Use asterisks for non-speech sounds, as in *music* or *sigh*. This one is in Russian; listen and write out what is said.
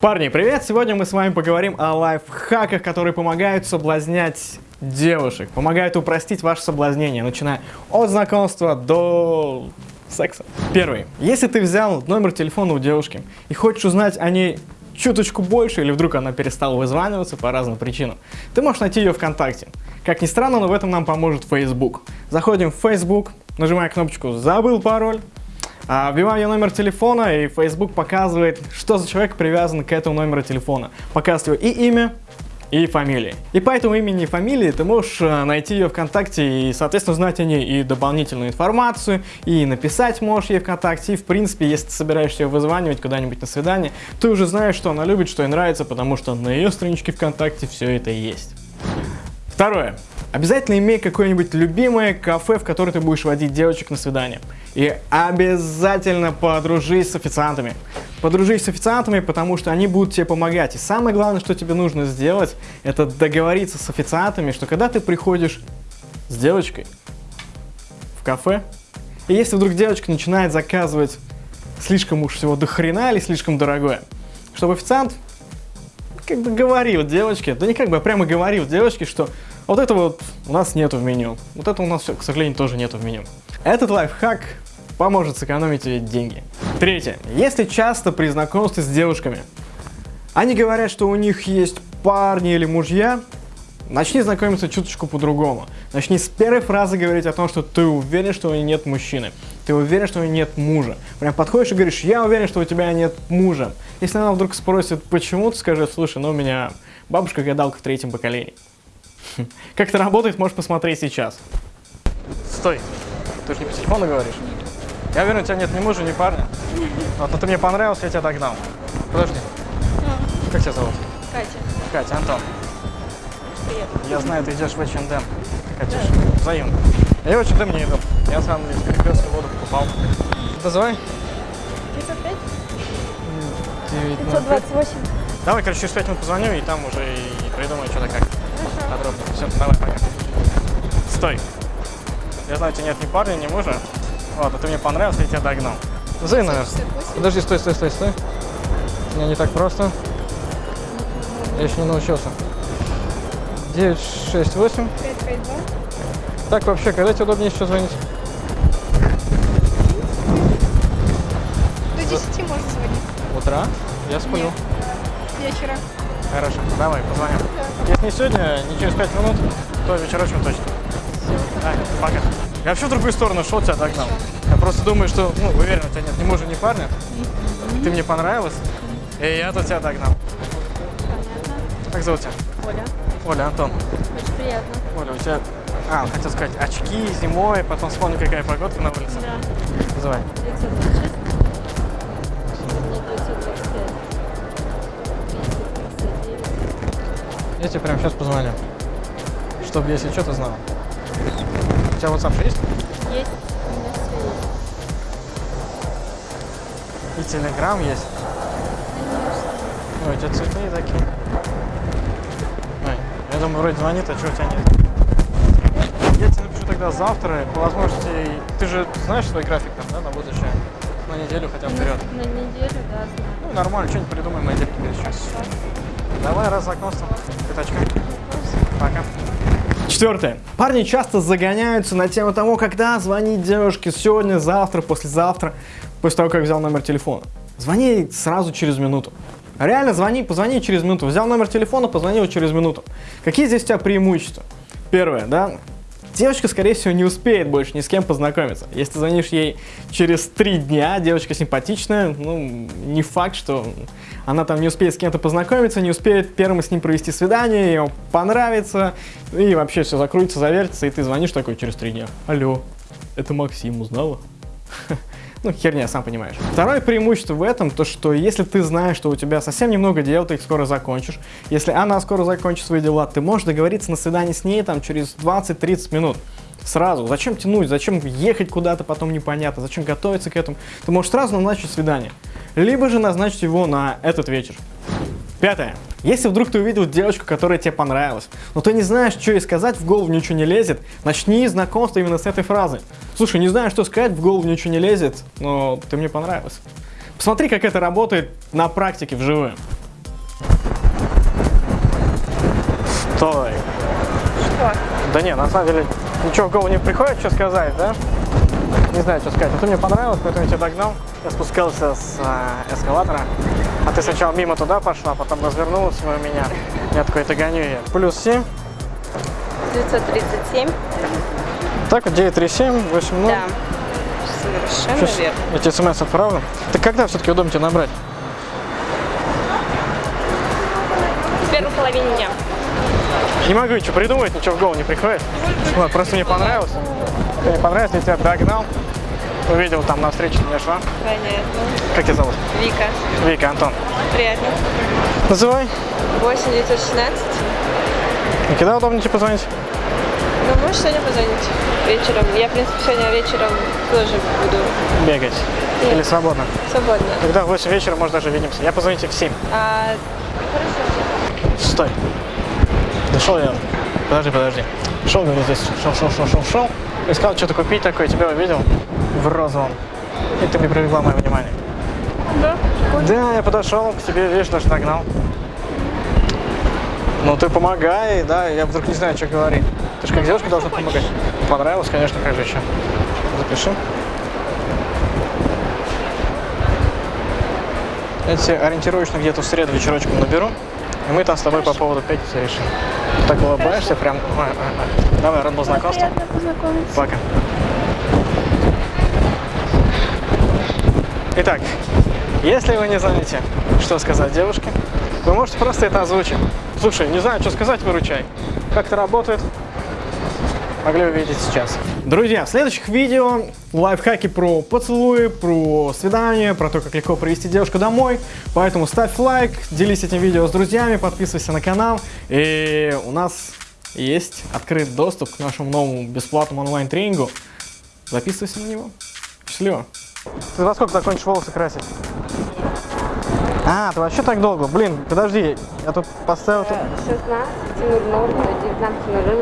Парни, привет! Сегодня мы с вами поговорим о лайфхаках, которые помогают соблазнять девушек, помогают упростить ваше соблазнение, начиная от знакомства до секса. Первый. Если ты взял номер телефона у девушки и хочешь узнать о ней чуточку больше, или вдруг она перестала вызваниваться по разным причинам, ты можешь найти ее ВКонтакте. Как ни странно, но в этом нам поможет Facebook. Заходим в Facebook, нажимаем кнопочку «Забыл пароль», а, вбиваем я номер телефона, и Facebook показывает, что за человек привязан к этому номеру телефона. Показывает и имя, и фамилии. И по этому имени и фамилии ты можешь э, найти ее ВКонтакте и, соответственно, знать о ней и дополнительную информацию, и написать можешь ей ВКонтакте, и, в принципе, если ты собираешься ее вызванивать куда-нибудь на свидание, ты уже знаешь, что она любит, что ей нравится, потому что на ее страничке ВКонтакте все это есть. Второе. Обязательно имей какое-нибудь любимое кафе, в которое ты будешь водить девочек на свидание. И обязательно подружись с официантами. Подружись с официантами, потому что они будут тебе помогать. И самое главное, что тебе нужно сделать, это договориться с официантами, что когда ты приходишь с девочкой в кафе, и если вдруг девочка начинает заказывать слишком уж всего до хрена или слишком дорогое, чтобы официант как бы говорил девочке, да не как бы, а прямо говорил девочке, что вот это вот у нас нету в меню. Вот это у нас, к сожалению, тоже нету в меню. Этот лайфхак поможет сэкономить деньги. Третье. Если часто при знакомстве с девушками они говорят, что у них есть парни или мужья, начни знакомиться чуточку по-другому. Начни с первой фразы говорить о том, что ты уверен, что у нее нет мужчины. Ты уверен, что у нее нет мужа. Прям подходишь и говоришь, я уверен, что у тебя нет мужа. Если она вдруг спросит, почему, ты скажи, слушай, ну у меня бабушка гадалка в третьем поколении. *laughs* Как это работает, можешь посмотреть сейчас. Стой. Ты же не по телефону говоришь? Я уверен, у тебя нет ни мужа, ни парня. Вот, но ты мне понравился, я тебя догнал. Подожди. Как тебя зовут? Катя. Катя, Антон. Привет. Я знаю, ты идешь в H&M. Катюш, взаимно. Я в H&M не иду. Я сам из Перекрестка воду покупал. Называй. 505? 9, 528. Давай, короче, через 5 минут позвоню, и там уже придумаю что-то как. Хорошо. Подробно. Все, давай, пока. Стой. Я знаю, у тебя нет ни парня, ни мужа. Вот, а ты мне понравился, я тебя догнал. Номер. 568? Подожди, стой, стой, стой, стой. У меня не так просто. Я еще не научился. 968. 552? Так, вообще, когда тебе удобнее еще звонить? До 10 можно звонить. Утра? Я сплю. Нет. Вечера. Хорошо, давай, позвоним. Если не сегодня, не через 5 минут, то вечерочем точно. Да, пока. Я вообще в другую сторону шел, тебя догнал. Я просто думаю, что, ну, уверен, у тебя нет ни мужа, ни парня. Ты мне понравилась, и я тут тебя догнал. Понятно. Как зовут тебя? Оля. Оля, Антон. Очень приятно. Оля, у тебя... А, хотел сказать, очки зимой, потом вспомню, какая погодка на улице. Да. Называй. 926. Я тебе прямо сейчас позвоню. Чтобы, если что, ты знала. У тебя WhatsApp же есть? Есть. У меня все есть. И Telegram есть. Ой, у тебя цветные такие. Ой, я думаю, вроде звонит, а что у тебя нет? Я тебе напишу тогда завтра, по возможности, ты же знаешь свой график там, да, на будущее? На неделю хотя бы вперед. На, на неделю, да, знаю. Ну, нормально, что-нибудь придумаем недельке перед Хорошо. Давай, раз знакомство. Пятачка. Пока. Четвертое. Парни часто загоняются на тему того, когда звонить девушке сегодня, завтра, послезавтра, после того, как взял номер телефона. Звони сразу через минуту. Реально звони, позвони через минуту. Взял номер телефона, позвонил через минуту. Какие здесь у тебя преимущества? Первое, да, девочка, скорее всего, не успеет больше ни с кем познакомиться. Если ты звонишь ей через три дня, девочка симпатичная, ну, не факт, что она там не успеет с кем-то познакомиться, не успеет первым с ним провести свидание, ему понравится, и вообще все закрутится, завертится, и ты звонишь такой через три дня. Алло, это Максим, узнала? Ну, херня, сам понимаешь. Второе преимущество в этом, то что если ты знаешь, что у тебя совсем немного дел, ты их скоро закончишь, если она скоро закончит свои дела, ты можешь договориться на свидание с ней там через 20-30 минут. Сразу. Зачем тянуть, зачем ехать куда-то, потом непонятно, зачем готовиться к этому. Ты можешь сразу назначить свидание. Либо же назначить его на этот вечер. Пятое. Если вдруг ты увидел девочку, которая тебе понравилась, но ты не знаешь, что ей сказать, в голову ничего не лезет, начни знакомство именно с этой фразы. Слушай, не знаю, что сказать, в голову ничего не лезет, но ты мне понравилась. Посмотри, как это работает на практике вживую. Стой. Что? Да не, на самом деле ничего в голову не приходит, что сказать, да? Не знаю, что сказать. А ты мне понравилось, поэтому я тебя догнал. Я спускался с э, эскалатора, а ты сначала мимо туда пошла, потом развернулась мимо меня. Я такой, это гоню я. Плюс 7. 937? Так вот, 937, 80. Да. Совершенно Сейчас верно. я тебе смс отправлю. Ты когда все-таки удобно тебе набрать? В первой половине дня. Не могу ничего придумать, ничего в голову не приходит. Вот, просто мне понравилось. Мне понравилось, я тебя догнал. Увидел там на встрече, меня шла. Понятно. Как тебя зовут? Вика. Вика, Антон. Приятно. Называй. 8 916. И когда удобно тебе позвонить? Ну, можешь сегодня позвонить вечером? Я, в принципе, сегодня вечером тоже буду Бегать. Или свободно? свободна. Тогда в 8 вечера, может, даже увидимся. Я позвоню тебе в 7. А, хорошо. Стой. Дошел я. Подожди, подожди. Шел, говорю, здесь. Шел, шел, шел, шел, шел. Искал что-то купить такое, тебя увидел в розовом. И ты мне привлекла мое внимание. Да? Да, я подошел к тебе, видишь, даже догнал. Ну ты помогай, да, я вдруг не знаю, что говорить. Ты же как девушка должна помогать. Понравилось, конечно, как же еще. Запиши. Я тебе ориентировочно где-то в среду вечерочком наберу, и мы там с тобой по поводу пятницы решим. Ты так улыбаешься, прям... ой, ой, ой. Давай, рад был знакомству. Пока. Итак, если вы не знаете, что сказать девушке, вы можете просто это озвучить. Слушай, не знаю, что сказать, выручай. Как это работает? Могли увидеть сейчас. Друзья, в следующих видео лайфхаки про поцелуи, про свидание, про то, как легко привести девушку домой. Поэтому ставь лайк, делись этим видео с друзьями, подписывайся на канал. И у нас есть открыт доступ к нашему новому бесплатному онлайн-тренингу. Записывайся на него. Счастливо. Ты во сколько закончишь волосы красить? А, ты вообще так долго? Блин, подожди, я тут поставил... 16.00 до 19.00